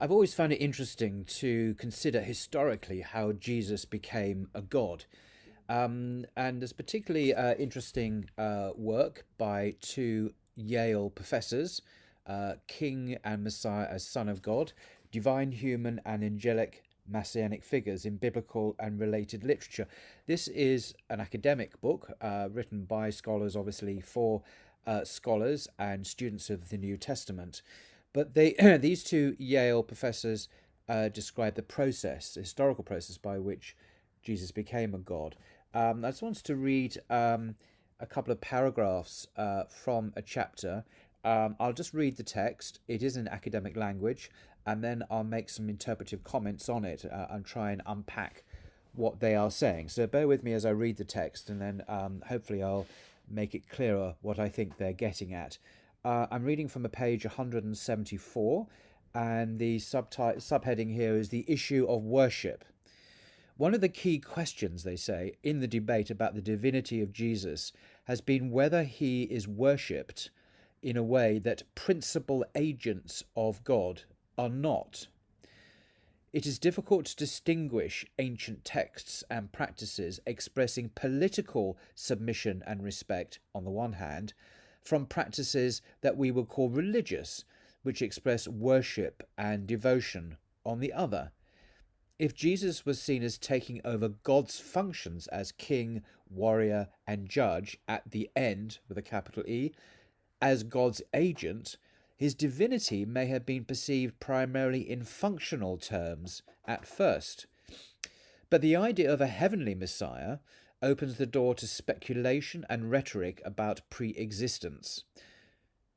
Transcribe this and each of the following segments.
I've always found it interesting to consider historically how Jesus became a god. Um, and there's particularly uh, interesting uh, work by two Yale professors, uh, King and Messiah as Son of God, Divine, Human, and Angelic Messianic Figures in Biblical and Related Literature. This is an academic book uh, written by scholars, obviously, for uh, scholars and students of the New Testament. But they, these two Yale professors uh, describe the process, the historical process by which Jesus became a god. Um, I just wanted to read um, a couple of paragraphs uh, from a chapter. Um, I'll just read the text. It is in academic language, and then I'll make some interpretive comments on it uh, and try and unpack what they are saying. So bear with me as I read the text, and then um, hopefully I'll make it clearer what I think they're getting at. Uh, I'm reading from a page 174, and the subtitle subheading here is the issue of worship. One of the key questions, they say, in the debate about the divinity of Jesus has been whether he is worshipped in a way that principal agents of God are not. It is difficult to distinguish ancient texts and practices expressing political submission and respect on the one hand from practices that we would call religious, which express worship and devotion on the other. If Jesus was seen as taking over God's functions as king, warrior, and judge at the end, with a capital E, as God's agent, his divinity may have been perceived primarily in functional terms at first. But the idea of a heavenly Messiah opens the door to speculation and rhetoric about pre existence.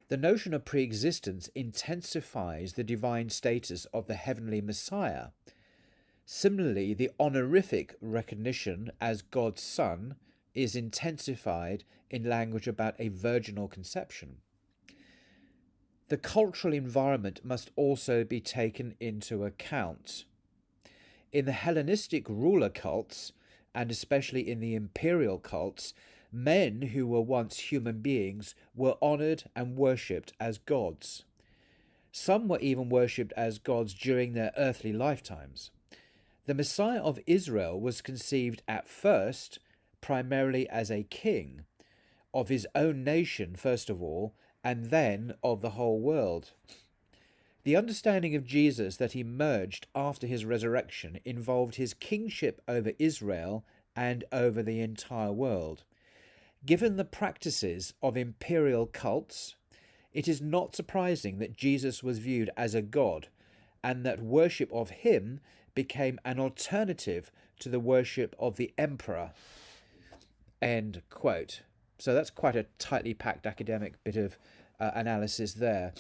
The notion of pre existence intensifies the divine status of the heavenly Messiah. Similarly, the honorific recognition as God's Son is intensified in language about a virginal conception. The cultural environment must also be taken into account. In the Hellenistic ruler cults, and especially in the imperial cults, men who were once human beings were honoured and worshipped as gods. Some were even worshipped as gods during their earthly lifetimes. The Messiah of Israel was conceived at first primarily as a king, of his own nation first of all, and then of the whole world. The understanding of Jesus that emerged after his resurrection involved his kingship over Israel and over the entire world. Given the practices of imperial cults, it is not surprising that Jesus was viewed as a god and that worship of him became an alternative to the worship of the emperor. End quote. So that's quite a tightly packed academic bit of uh, analysis there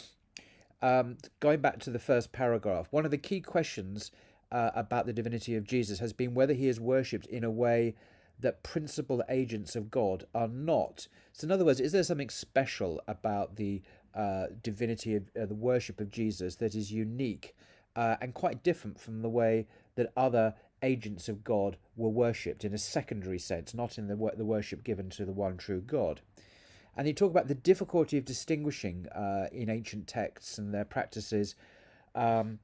um, going back to the first paragraph, one of the key questions uh, about the divinity of Jesus has been whether he is worshipped in a way that principal agents of God are not. So, in other words, is there something special about the uh, divinity of uh, the worship of Jesus that is unique uh, and quite different from the way that other agents of God were worshipped in a secondary sense, not in the, the worship given to the one true God? And he talk about the difficulty of distinguishing uh, in ancient texts and their practices um,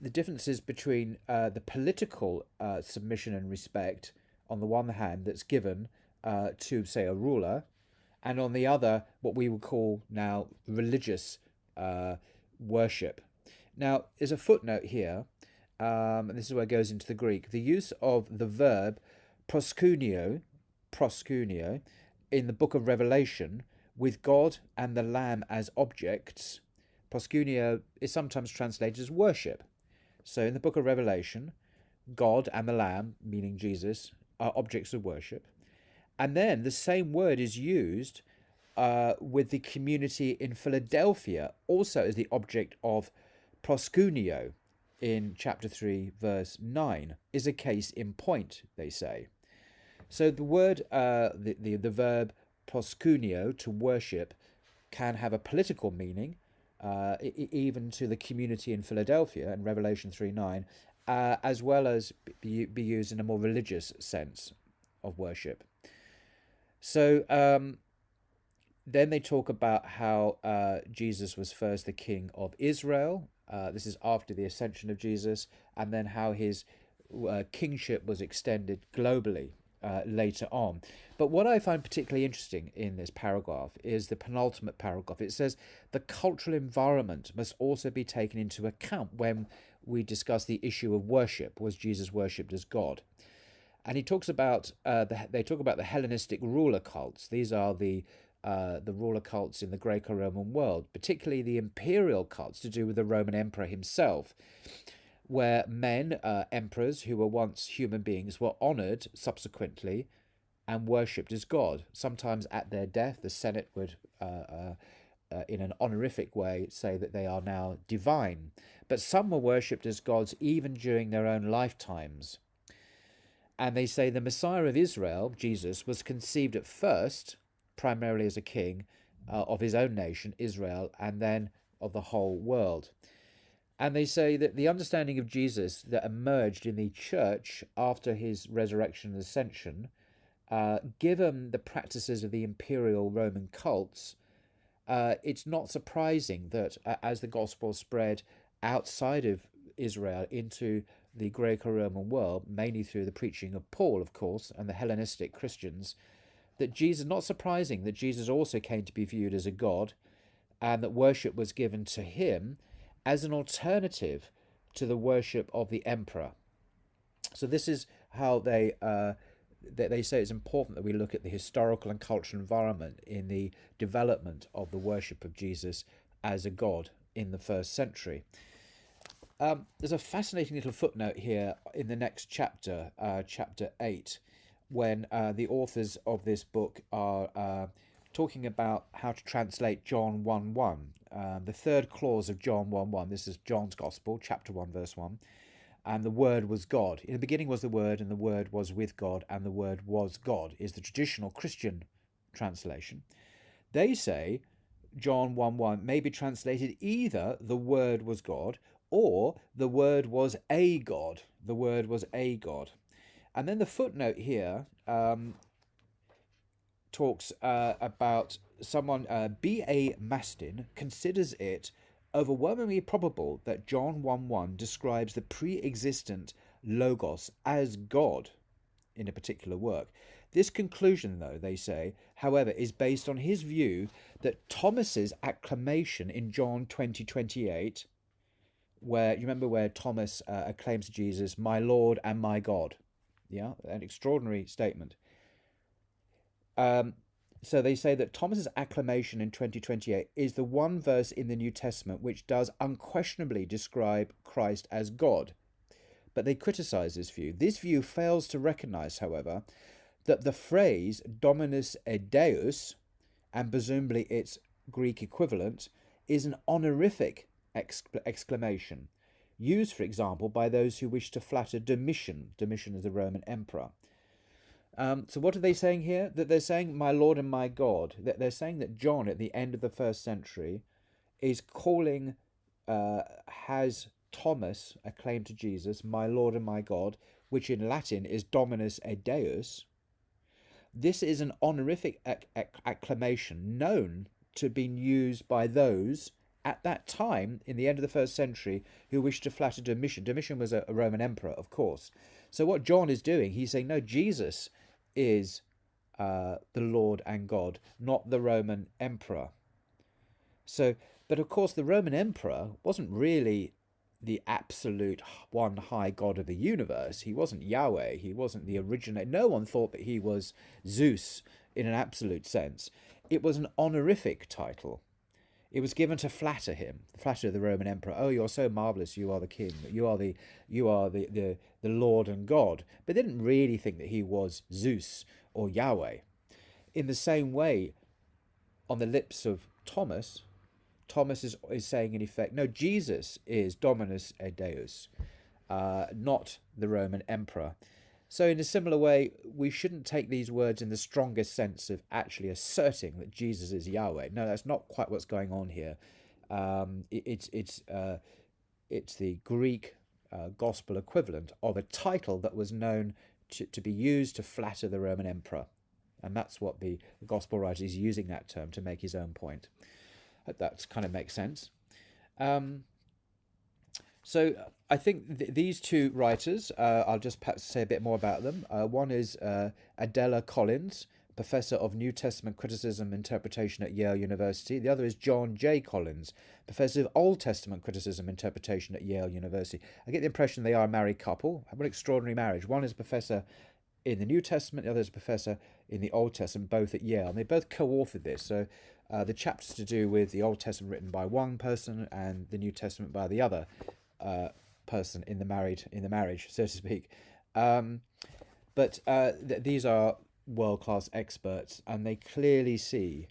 the differences between uh, the political uh, submission and respect on the one hand that's given uh, to, say, a ruler, and on the other, what we would call now religious uh, worship. Now, there's a footnote here, um, and this is where it goes into the Greek. The use of the verb proskuneo, proskuneo, in the book of Revelation with God and the Lamb as objects, proskuneo is sometimes translated as worship. So in the book of Revelation, God and the Lamb, meaning Jesus, are objects of worship. And then the same word is used uh, with the community in Philadelphia, also as the object of proskuneo in chapter 3, verse 9, is a case in point, they say. So the word, uh, the, the, the verb proskuneo, to worship, can have a political meaning, uh, even to the community in Philadelphia in Revelation 3 9, uh, as well as be, be used in a more religious sense of worship. So um, then they talk about how uh, Jesus was first the king of Israel, Uh, this is after the ascension of Jesus, and then how his uh, kingship was extended globally uh, later on. But what I find particularly interesting in this paragraph is the penultimate paragraph. It says the cultural environment must also be taken into account when we discuss the issue of worship. Was Jesus worshipped as God? And he talks about uh, the, they talk about the Hellenistic ruler cults. These are the uh, the ruler cults in the Greco-Roman world, particularly the imperial cults to do with the Roman emperor himself where men, uh, emperors who were once human beings, were honoured subsequently and worshipped as God. Sometimes at their death, the Senate would, uh, uh, uh, in an honorific way, say that they are now divine. But some were worshipped as gods even during their own lifetimes. And they say the Messiah of Israel, Jesus, was conceived at first primarily as a king uh, of his own nation, Israel, and then of the whole world. And they say that the understanding of Jesus that emerged in the church after his resurrection and ascension, uh, given the practices of the imperial Roman cults, uh, it's not surprising that uh, as the gospel spread outside of Israel into the Greco Roman world, mainly through the preaching of Paul, of course, and the Hellenistic Christians, that Jesus, not surprising that Jesus also came to be viewed as a God and that worship was given to him as an alternative to the worship of the emperor. So this is how they uh, they say it's important that we look at the historical and cultural environment in the development of the worship of Jesus as a god in the first century. Um, there's a fascinating little footnote here in the next chapter, uh, chapter 8, when uh, the authors of this book are uh, talking about how to translate John 1 1, um, the third clause of John 1 1. This is John's Gospel, chapter 1, verse 1. And the Word was God. In the beginning was the Word, and the Word was with God, and the Word was God, is the traditional Christian translation. They say John 1 1 may be translated either the Word was God or the Word was a God. The Word was a God. And then the footnote here um, talks uh, about someone, uh, B.A. Mastin, considers it overwhelmingly probable that John 1 1 describes the pre existent Logos as God in a particular work. This conclusion, though, they say, however, is based on his view that Thomas's acclamation in John 20 28, where you remember where Thomas uh, acclaims Jesus, My Lord and my God. Yeah, an extraordinary statement. Um, so they say that Thomas's acclamation in 2028 is the one verse in the New Testament which does unquestionably describe Christ as God. But they criticize this view. This view fails to recognize, however, that the phrase Dominus et Deus, and presumably its Greek equivalent, is an honorific exclamation, used, for example, by those who wish to flatter Domitian. Domitian is the Roman emperor. Um, so what are they saying here? That they're saying, my Lord and my God. That they're saying that John, at the end of the first century, is calling, uh, has Thomas acclaimed to Jesus, my Lord and my God, which in Latin is Dominus et Deus. This is an honorific acc acclamation known to been used by those at that time, in the end of the first century, who wished to flatter Domitian. Domitian was a, a Roman emperor, of course. So what John is doing, he's saying, no, Jesus is uh, the Lord and God, not the Roman emperor. So, but of course, the Roman emperor wasn't really the absolute one high God of the universe. He wasn't Yahweh. He wasn't the original. No one thought that he was Zeus in an absolute sense. It was an honorific title. It was given to flatter him, the flatter the Roman emperor. Oh, you're so marvelous! You are the king. You are the you are the the, the Lord and God. But they didn't really think that he was Zeus or Yahweh. In the same way, on the lips of Thomas, Thomas is, is saying in effect, no, Jesus is Dominus et Deus, uh, not the Roman emperor. So, in a similar way, we shouldn't take these words in the strongest sense of actually asserting that Jesus is Yahweh. No, that's not quite what's going on here. Um, it, it's it's uh, it's the Greek uh, gospel equivalent of a title that was known to, to be used to flatter the Roman emperor, and that's what the, gospel writer is using that term to make his own point. That kind of makes sense. Um, So I think th- these two writers, uh, I'll just perhaps say a bit more about them. Uh, one is uh, Adela Collins, professor of New Testament criticism interpretation at Yale University. The other is John J. Collins, professor of Old Testament criticism interpretation at Yale University. I get the impression they are a married couple. Have an extraordinary marriage. One is a professor in the New Testament, the other is a professor in the Old Testament, both at Yale. And they both co-authored this. So uh, the chapters to do with the Old Testament written by one person and the New Testament by the other uh, person in the married in the marriage, so to speak. Um, but uh, th- these are world class experts, and they clearly see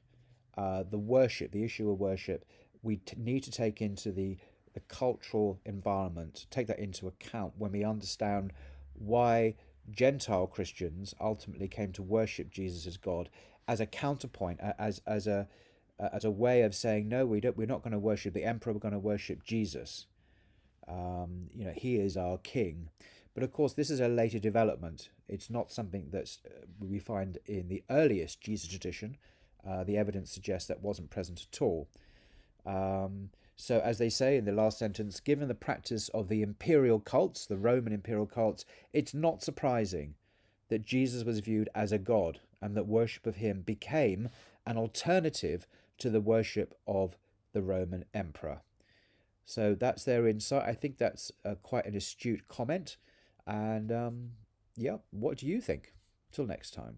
uh, the worship, the issue of worship. We need to take into the the cultural environment, take that into account when we understand why Gentile Christians ultimately came to worship Jesus as God as a counterpoint, as as a as a way of saying no, we don't. We're not going to worship the emperor. We're going to worship Jesus. Um, you know, he is our king. But of course, this is a later development. It's not something that uh, we find in the earliest Jesus tradition. Uh, the evidence suggests that wasn't present at all. Um, so, as they say in the last sentence, given the practice of the imperial cults, the Roman imperial cults, it's not surprising that Jesus was viewed as a god and that worship of him became an alternative to the worship of the Roman emperor. So that's their insight. I think that's uh, quite an astute comment. And um, yeah, what do you think? Till next time.